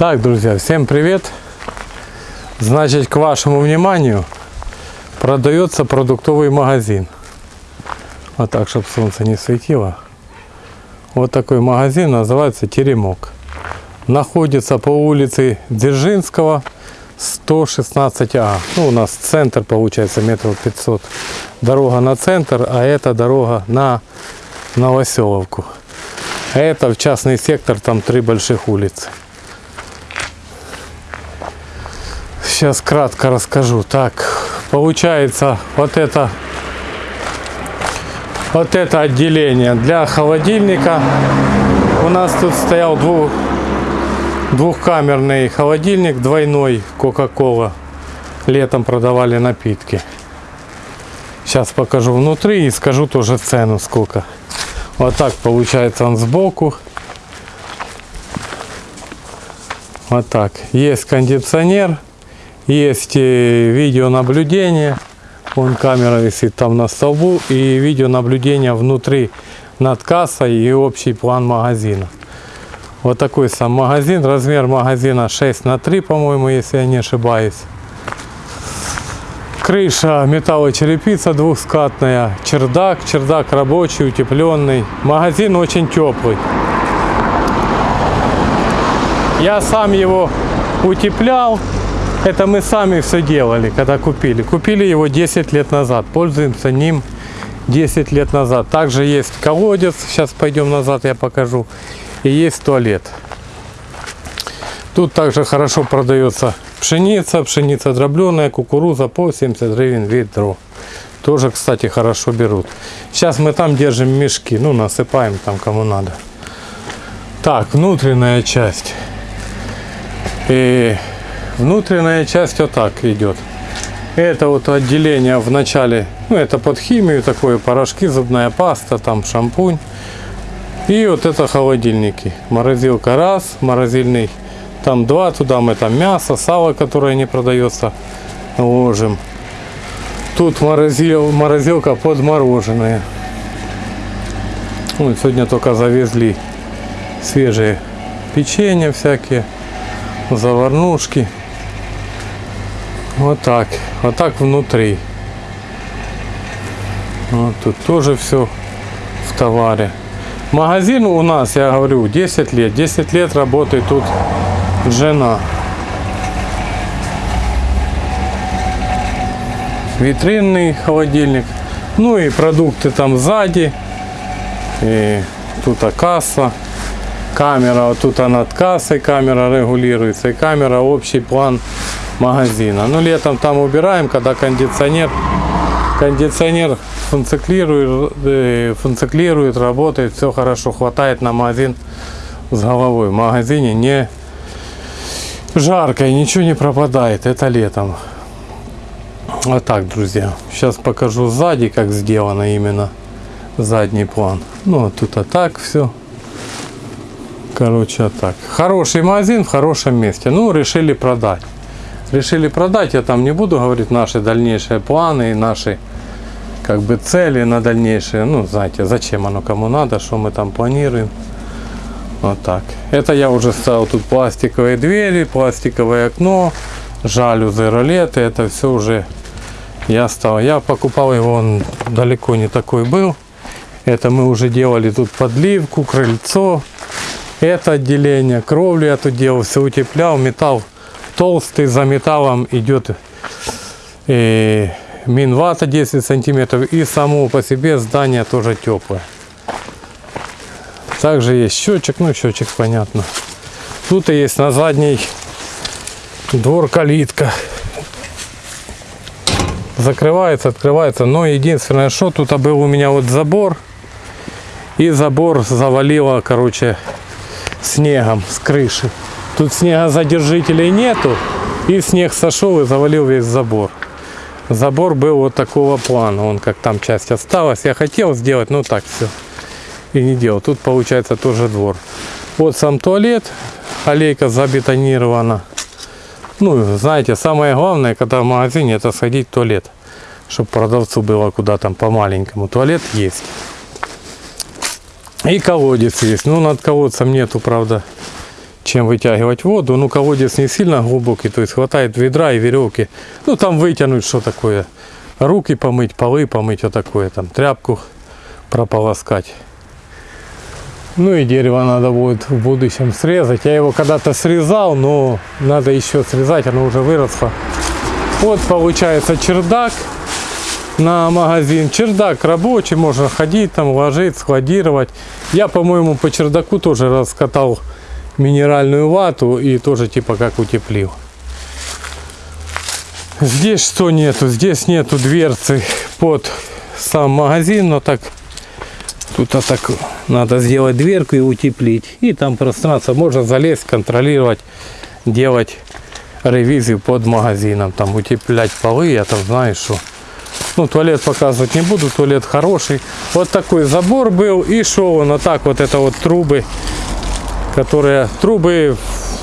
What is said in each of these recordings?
Так, друзья, всем привет! Значит, к вашему вниманию продается продуктовый магазин. Вот так, чтобы солнце не светило. Вот такой магазин называется Теремок. Находится по улице Дзержинского, 116А. Ну, у нас центр получается метров 500. Дорога на центр, а это дорога на Новоселовку. А это в частный сектор, там три больших улицы. Сейчас кратко расскажу. Так, получается вот это вот это отделение для холодильника. У нас тут стоял двух, двухкамерный холодильник двойной Кока-Кола. Летом продавали напитки. Сейчас покажу внутри и скажу тоже цену сколько. Вот так получается он сбоку. Вот так. Есть кондиционер. Есть э, видеонаблюдение. Вон камера висит там на столбу. И видеонаблюдение внутри над кассой и общий план магазина. Вот такой сам магазин. Размер магазина 6 на 3, по-моему, если я не ошибаюсь. Крыша металлочерепица двухскатная. Чердак. Чердак рабочий, утепленный. Магазин очень теплый. Я сам его утеплял. Это мы сами все делали, когда купили. Купили его 10 лет назад. Пользуемся ним 10 лет назад. Также есть колодец. Сейчас пойдем назад, я покажу. И есть туалет. Тут также хорошо продается пшеница, пшеница дробленая, кукуруза по 70 гривен ведро. Тоже, кстати, хорошо берут. Сейчас мы там держим мешки, ну, насыпаем там кому надо. Так, внутренняя часть. И внутренняя часть вот так идет. Это вот отделение в начале, ну, это под химию такое, порошки, зубная паста, там шампунь. И вот это холодильники. Морозилка раз, морозильный там два, туда мы там мясо, сало, которое не продается, ложим. Тут морозил, морозилка подмороженная. Ну, сегодня только завезли свежие печенье всякие, заварнушки. Вот так, вот так внутри. Вот тут тоже все в товаре. Магазин у нас, я говорю, 10 лет. 10 лет работает тут жена. Витринный холодильник. Ну и продукты там сзади. И тут касса. Камера, вот тут над кассой камера регулируется. И камера общий план магазина. Ну летом там убираем, когда кондиционер кондиционер функционирует, э, работает, все хорошо, хватает на магазин с головой. В магазине не жарко и ничего не пропадает. Это летом. Вот так, друзья. Сейчас покажу сзади, как сделано именно задний план. Ну, тут а так все. Короче, а так. Хороший магазин в хорошем месте. Ну, решили продать. Решили продать. Я там не буду говорить наши дальнейшие планы и наши как бы цели на дальнейшее. Ну, знаете, зачем оно кому надо, что мы там планируем. Вот так. Это я уже ставил тут пластиковые двери, пластиковое окно, жалюзы, ролеты. Это все уже я стал. Я покупал его, он далеко не такой был. Это мы уже делали тут подливку, крыльцо. Это отделение, кровлю я тут делал, все утеплял. Металл толстый, за металлом идет и э, минвата 10 сантиметров. И само по себе здание тоже теплое. Также есть счетчик, ну счетчик понятно. Тут и есть на задний двор калитка. Закрывается, открывается. Но единственное, что тут был у меня вот забор. И забор завалило, короче, снегом с крыши. Тут снегозадержителей нету. И снег сошел и завалил весь забор. Забор был вот такого плана. Он как там часть осталась. Я хотел сделать, ну так все и не делал. Тут получается тоже двор. Вот сам туалет, аллейка забетонирована. Ну, знаете, самое главное, когда в магазине, это сходить в туалет. Чтобы продавцу было куда там по-маленькому. Туалет есть. И колодец есть. Ну, над колодцем нету, правда, чем вытягивать воду. Ну, колодец не сильно глубокий, то есть хватает ведра и веревки. Ну, там вытянуть что такое. Руки помыть, полы помыть, вот такое там, тряпку прополоскать. Ну и дерево надо будет в будущем срезать. Я его когда-то срезал, но надо еще срезать, оно уже выросло. Вот получается чердак на магазин. Чердак рабочий, можно ходить там, ложить, складировать. Я, по-моему, по чердаку тоже раскатал минеральную вату и тоже типа как утеплил. Здесь что нету? Здесь нету дверцы под сам магазин, но так тут а так надо сделать дверку и утеплить. И там пространство можно залезть, контролировать, делать ревизию под магазином, там утеплять полы, я там знаю, что. Ну, туалет показывать не буду, туалет хороший. Вот такой забор был, и шел он, вот так вот это вот трубы, которые, трубы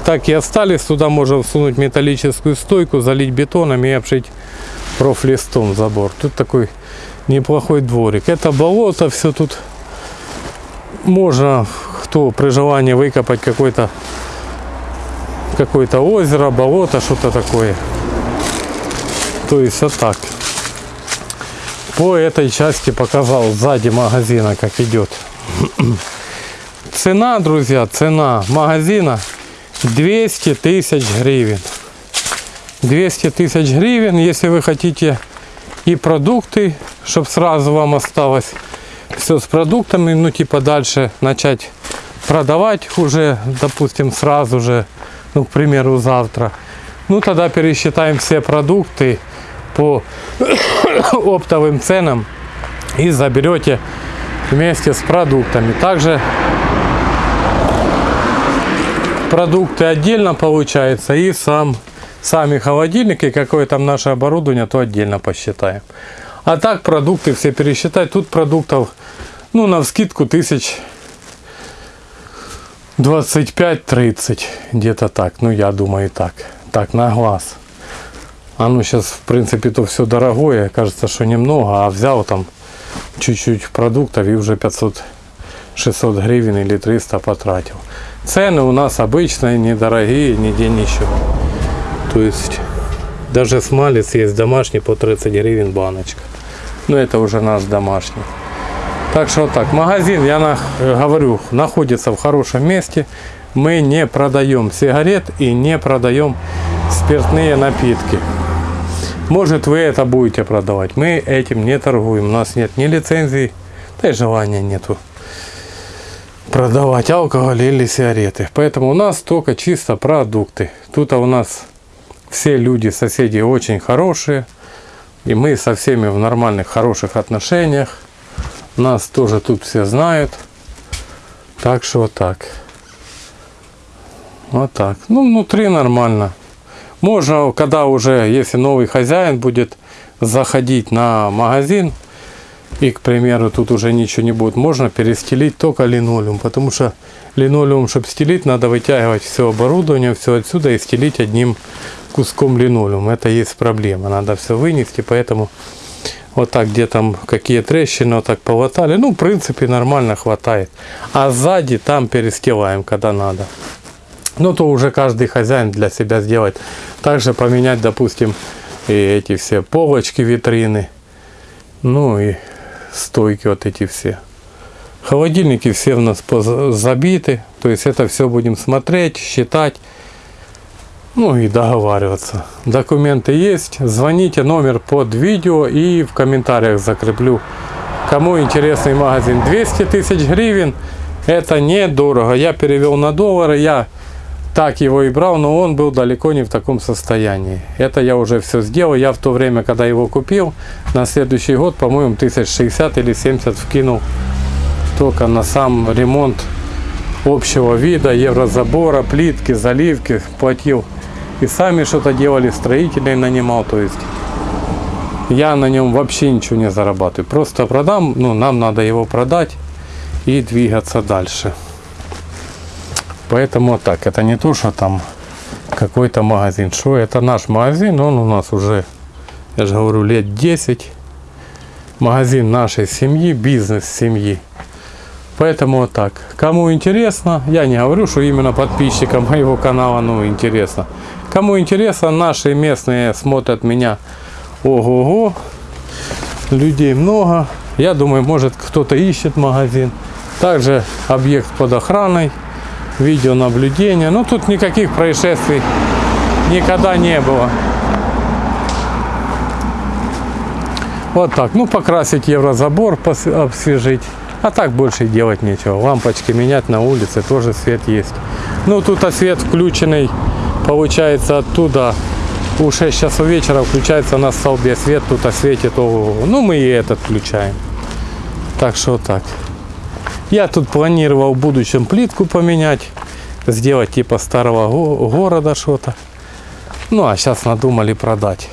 так и остались, туда можно всунуть металлическую стойку, залить бетоном и обшить профлистом забор. Тут такой неплохой дворик. Это болото, все тут можно, кто при желании выкопать какой-то какое-то озеро, болото, что-то такое. То есть вот так. По этой части показал сзади магазина, как идет. Цена, друзья, цена магазина 200 тысяч гривен. 200 тысяч гривен, если вы хотите и продукты, чтобы сразу вам осталось все с продуктами, ну типа дальше начать продавать уже, допустим, сразу же ну, к примеру, завтра, ну, тогда пересчитаем все продукты по оптовым ценам и заберете вместе с продуктами. Также продукты отдельно получается и сам, сами холодильники, какое там наше оборудование, то отдельно посчитаем. А так продукты все пересчитать. Тут продуктов, ну, на скидку тысяч 25-30, где-то так, ну я думаю так, так на глаз. А ну сейчас в принципе то все дорогое, кажется, что немного, а взял там чуть-чуть продуктов и уже 500 600 гривен или 300 потратил. Цены у нас обычные, недорогие, нигде ничего. То есть даже смалец есть домашний по 30 гривен баночка. Но это уже наш домашний. Так что вот так. Магазин, я на, говорю, находится в хорошем месте. Мы не продаем сигарет и не продаем спиртные напитки. Может вы это будете продавать. Мы этим не торгуем. У нас нет ни лицензии, да и желания нету продавать алкоголь или сигареты. Поэтому у нас только чисто продукты. Тут у нас все люди, соседи очень хорошие. И мы со всеми в нормальных, хороших отношениях. Нас тоже тут все знают. Так что вот так. Вот так. Ну, внутри нормально. Можно, когда уже, если новый хозяин будет заходить на магазин, и, к примеру, тут уже ничего не будет, можно перестелить только линолеум, потому что линолеум, чтобы стелить, надо вытягивать все оборудование, все отсюда и стелить одним куском линолеум. Это есть проблема, надо все вынести, поэтому вот так, где там какие трещины, вот так полотали. Ну, в принципе, нормально хватает. А сзади там перестилаем, когда надо. Ну, то уже каждый хозяин для себя сделает. Также поменять, допустим, и эти все полочки, витрины. Ну, и стойки вот эти все. Холодильники все у нас забиты. То есть это все будем смотреть, считать. Ну и договариваться. Документы есть. Звоните, номер под видео и в комментариях закреплю. Кому интересный магазин. 200 тысяч гривен. Это недорого. Я перевел на доллары. Я так его и брал, но он был далеко не в таком состоянии. Это я уже все сделал. Я в то время, когда его купил, на следующий год, по-моему, 1060 или 70 вкинул только на сам ремонт общего вида, еврозабора, плитки, заливки. Платил и сами что-то делали, строителей нанимал, то есть я на нем вообще ничего не зарабатываю. Просто продам, ну, нам надо его продать и двигаться дальше. Поэтому так, это не то, что там какой-то магазин. Что это наш магазин, он у нас уже, я же говорю, лет 10. Магазин нашей семьи, бизнес семьи. Поэтому вот так. Кому интересно, я не говорю, что именно подписчикам моего канала, ну, интересно. Кому интересно, наши местные смотрят меня. Ого-го. Людей много. Я думаю, может кто-то ищет магазин. Также объект под охраной. Видеонаблюдение. Ну, тут никаких происшествий никогда не было. Вот так. Ну, покрасить еврозабор, обсвежить. А так больше делать нечего. Лампочки менять на улице, тоже свет есть. Ну, тут а свет включенный, получается, оттуда у 6 часов вечера включается на столбе свет, тут осветит. ого-го. Ну, мы и этот включаем. Так что вот так. Я тут планировал в будущем плитку поменять, сделать типа старого го- города что-то. Ну, а сейчас надумали продать.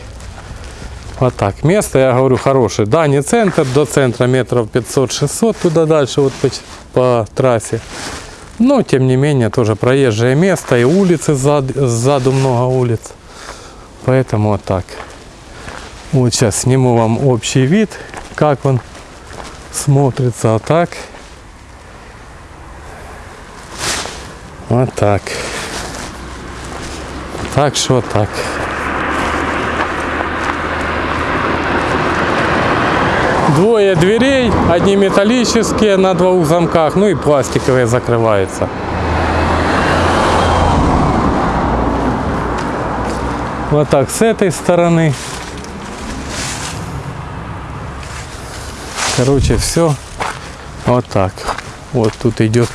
Вот так. Место, я говорю, хорошее. Да, не центр, до центра метров 500-600, туда дальше вот по, по трассе. Но, тем не менее, тоже проезжее место и улицы сзади, сзаду много улиц. Поэтому вот так. Вот сейчас сниму вам общий вид, как он смотрится. Вот так. Вот так. Так что так. Двое дверей, одни металлические на двух замках, ну и пластиковые закрываются. Вот так с этой стороны. Короче, все вот так. Вот тут идет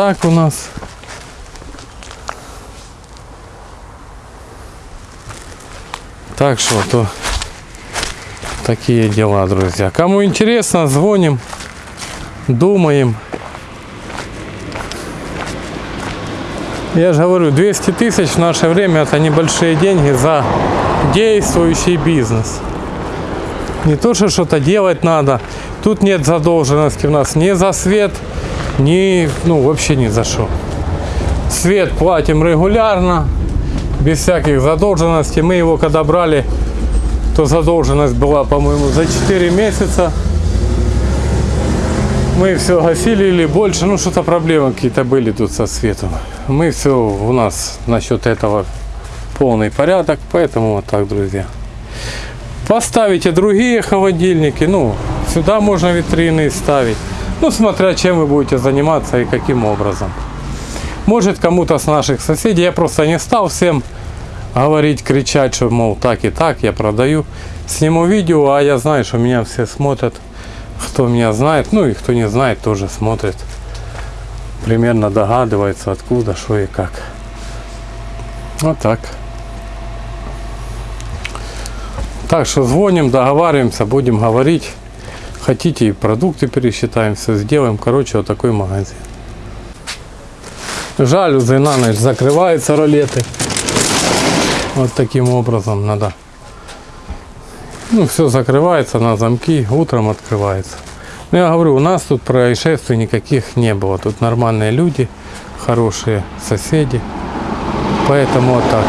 так у нас. Так что то такие дела, друзья. Кому интересно, звоним, думаем. Я же говорю, 200 тысяч в наше время это небольшие деньги за действующий бизнес. Не то, что что-то делать надо. Тут нет задолженности у нас ни за свет, ни, ну, вообще ни за что. Свет платим регулярно, без всяких задолженностей. Мы его когда брали, то задолженность была, по-моему, за 4 месяца. Мы все гасили или больше, ну что-то проблемы какие-то были тут со светом. Мы все, у нас насчет этого полный порядок, поэтому вот так, друзья. Поставите другие холодильники, ну, сюда можно витрины ставить. Ну, смотря чем вы будете заниматься и каким образом. Может кому-то с наших соседей, я просто не стал всем говорить, кричать, что, мол, так и так, я продаю. Сниму видео, а я знаю, что меня все смотрят. Кто меня знает, ну и кто не знает, тоже смотрит. Примерно догадывается, откуда, что и как. Вот так. Так что звоним, договариваемся, будем говорить. Хотите и продукты пересчитаем, все сделаем. Короче, вот такой магазин. Жалюзы на ночь закрываются ролеты. Вот таким образом надо. Ну, все закрывается на замки, утром открывается. Ну, я говорю, у нас тут происшествий никаких не было. Тут нормальные люди, хорошие соседи. Поэтому вот так.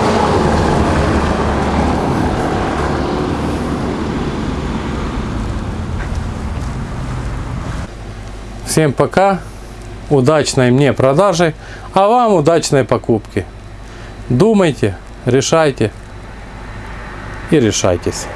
Всем пока. Удачной мне продажи, а вам удачной покупки. Думайте, решайте и решайтесь.